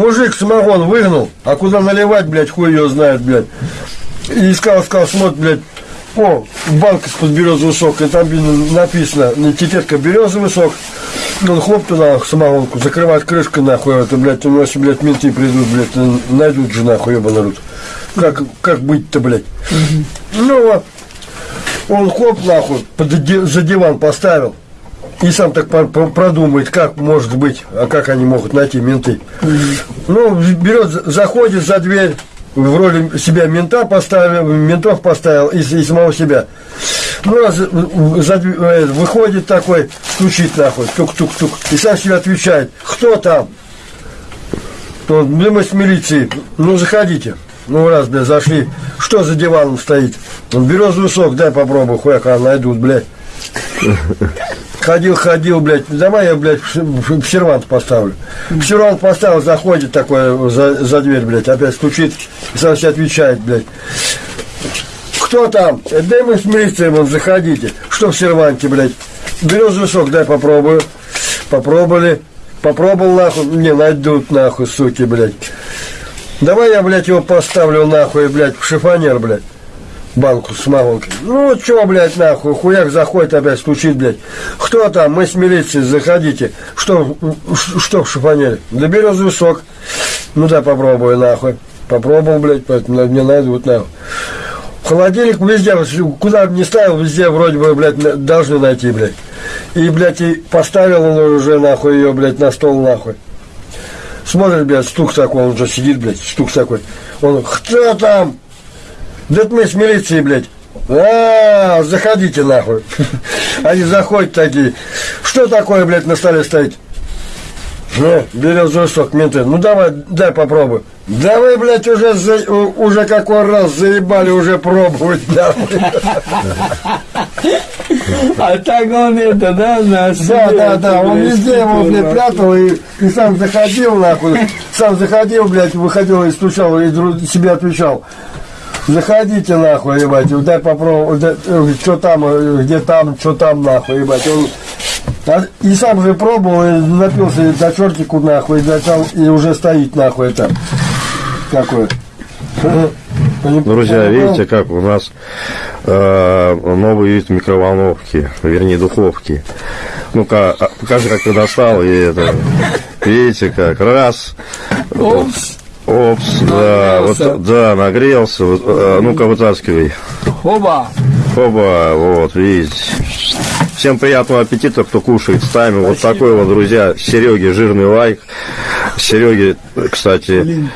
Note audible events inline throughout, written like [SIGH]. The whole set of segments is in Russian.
Мужик самогон выгнал, а куда наливать, блядь, хуй ее знает, блядь. И искал, искал, смотрит, блядь, о, банка из-под березовый сок, и там написано, этикетка березовый сок. Он хлоп туда самогонку, закрывает крышкой, нахуй, это, блядь, у нас, блядь, менты придут, блядь, найдут же, нахуй, ебаный народ. Как, как быть-то, блядь? Ну, вот, он хлоп, нахуй, под, за диван поставил. И сам так продумает, как может быть, а как они могут найти менты. Ну, берет, заходит за дверь, в роли себя мента поставил, ментов поставил и, и самого себя. Ну, раз за, э, выходит такой, стучит нахуй, тук-тук-тук, и сам себе отвечает, кто там? Ну, мы с милиции, ну, заходите. Ну, раз, блядь, зашли, что за диваном стоит? Он березовый сок, дай попробую, хуяка найдут, блядь. [LAUGHS] Ходил, ходил, блядь, давай я, блядь, в сервант поставлю. В сервант поставил, заходит такой за, за дверь, блядь, опять стучит, сам себе отвечает, блядь. Кто там? Дай мы с милицией, вон, заходите. Что в серванте, блядь? Березовый сок, дай попробую. Попробовали. Попробовал, нахуй, не найдут, нахуй, суки, блядь. Давай я, блядь, его поставлю, нахуй, блядь, в шифонер, блядь банку с самогонкой. Ну, что, блядь, нахуй, хуяк заходит опять, стучит, блядь. Кто там? Мы с милицией, заходите. Что, что в шифонере? Да березовый сок. Ну, да, попробую, нахуй. Попробовал, блядь, поэтому мне найдут, нахуй. Холодильник везде, куда бы ни ставил, везде вроде бы, блядь, должны найти, блядь. И, блядь, и поставил он уже, нахуй, ее, блядь, на стол, нахуй. Смотрит, блядь, стук такой, он уже сидит, блядь, стук такой. Он, кто там? Да мы с милицией, блядь. А, заходите нахуй. [LAUGHS] Они заходят такие. Что такое, блядь, на столе стоит? Ну, березовый сок, менты. Ну давай, дай попробуй. Да вы, блядь, уже, за, уже какой раз заебали уже пробовать, [LAUGHS] да. А так он это, да, на Да, да, да, он везде его, блядь, прятал и, и сам заходил, нахуй. Сам заходил, блядь, выходил и стучал, и себе отвечал. Заходите нахуй, ебать, дай попробовать, э, что там, э, где там, что там, нахуй, ебать. Он, а, и сам же пробовал, и напился до чертику, нахуй, и, начал, и уже стоит, нахуй, это, какое. Друзья, видите, как у нас э, новый вид микроволновки, вернее, духовки. Ну-ка, а, покажи, как ты достал, и это, видите, как, раз, Опс. Да, вот, да, нагрелся. Вот, а, ну-ка, вытаскивай. Оба. Оба, вот, видите. Всем приятного аппетита, кто кушает с нами. Вот такой вот, друзья, Сереге жирный лайк. Сереге, кстати,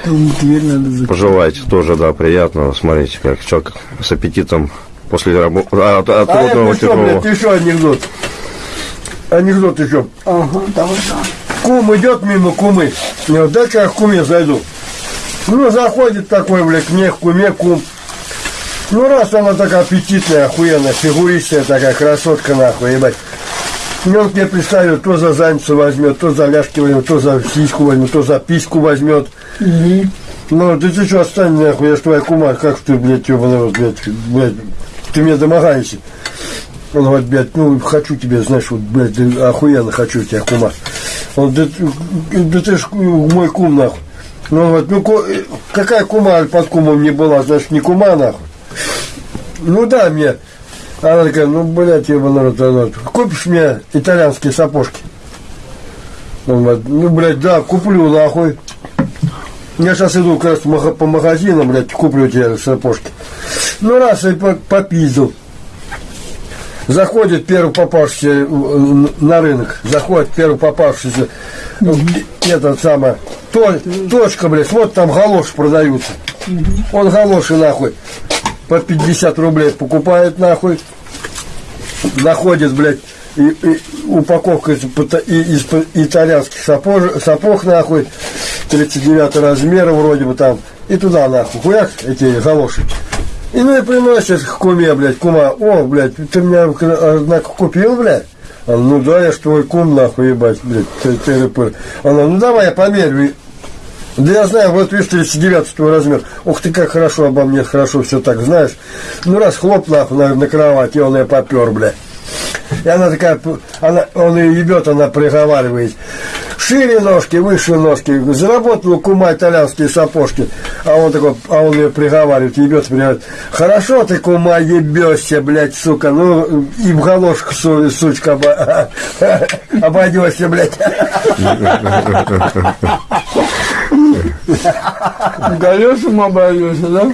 пожелайте тоже, да, приятного. Смотрите, как человек с аппетитом после работы, а, от, от а родного это что, блядь, еще анекдот. Анекдот еще. Ага, давай, да. Кум идет мимо кумы. Дай-ка я к куме зайду. Ну, заходит такой, блядь, к мне, куме, кум. Ну, раз она такая аппетитная, охуенная, фигуристая такая красотка, нахуй, ебать. И он к мне представит, то за задницу возьмет, то за ляжки возьмет, то за сиську возьмет, то за письку возьмет. Mm-hmm. Ну, ты, ты что, отстань, нахуй, я ж твоя кума, как ты, блядь, ебаный, блядь, блядь, ты мне домогаешься. Он говорит, блядь, ну, хочу тебе, знаешь, вот, блядь, охуенно хочу тебя, кума. Он, да, да ты ж мой кум, нахуй. Ну вот, ну какая кума под кумом не была, значит не кума нахуй. Ну да, мне. Она такая, ну, блядь, его народ, народ. Купишь мне итальянские сапожки? Он говорит, ну, блядь, да, куплю, нахуй. Я сейчас иду как раз по магазинам, блядь, куплю тебе сапожки. Ну, раз и попиздил. Заходит первый попавшийся на рынок, заходит первый попавшийся, этот самый, то, точка, блядь, вот там галоши продаются. Он галоши нахуй по 50 рублей покупает нахуй, находит, блядь, и, и упаковка из, из, итальянских сапог, сапог нахуй, 39 размера вроде бы там, и туда нахуй, хуяк эти галоши. И ну и приносит к куме, блядь, кума, о, блядь, ты меня, однако, купил, блядь? Она, ну да, я ж твой кум, нахуй, ебать, блядь, ты, ты, ты, Она, ну давай, я померю. Да я знаю, вот видишь, 39 твой размер. Ух ты, как хорошо обо мне, хорошо все так, знаешь. Ну раз хлоп нахуй на, на кровать, и он ее попер, блядь. И она такая, она, он ее ебет, она приговаривает. Шире ножки, выше ножки. Заработал кума итальянские сапожки. А он такой, а он ее приговаривает, ебется, приговаривает. Хорошо ты, кума, ебешься, блядь, сука. Ну, и в галошку, су- сучка, [LAUGHS] обойдешься, блядь. [LAUGHS] Колесом обойдешься, да?